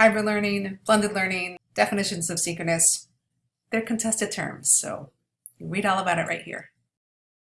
hybrid learning, blended learning, definitions of synchronous. They're contested terms, so you read all about it right here.